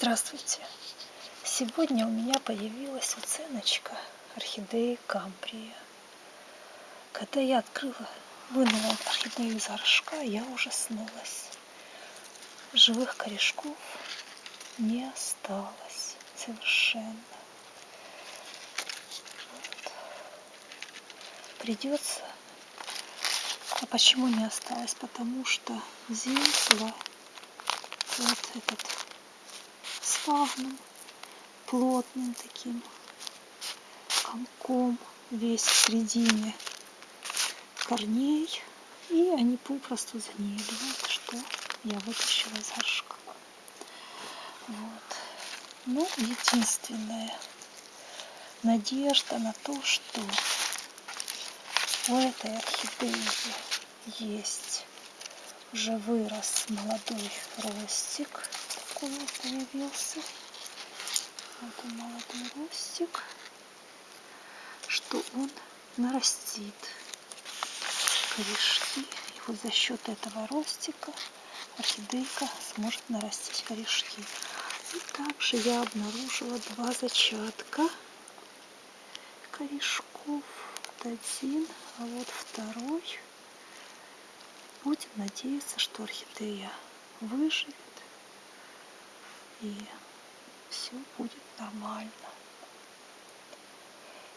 Здравствуйте! Сегодня у меня появилась уценочка орхидеи Камбрия. Когда я открыла, вынула орхидею из горшка, я ужаснулась. Живых корешков не осталось совершенно. Вот. Придется... А почему не осталось? Потому что здесь вот этот спагном, плотным таким комком весь в середине корней. И они попросту загнили. Вот что я вытащила из горшка. Вот. Ну, единственная надежда на то, что у этой орхидеи есть уже вырос молодой ростик вот появился. Вот он молодой ростик. Что он нарастит корешки. И вот за счет этого ростика орхидейка сможет нарастить корешки. И также я обнаружила два зачатка корешков. Вот один а вот второй. Будем надеяться, что орхидея выживет и все будет нормально.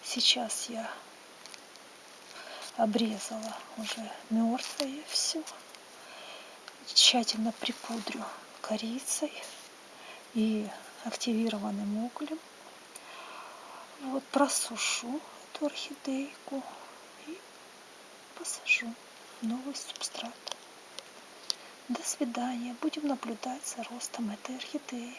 Сейчас я обрезала уже мертвое все. Тщательно припудрю корицей и активированным углем. Вот просушу эту орхидейку и посажу новый субстрат. До свидания. Будем наблюдать за ростом этой орхидеи.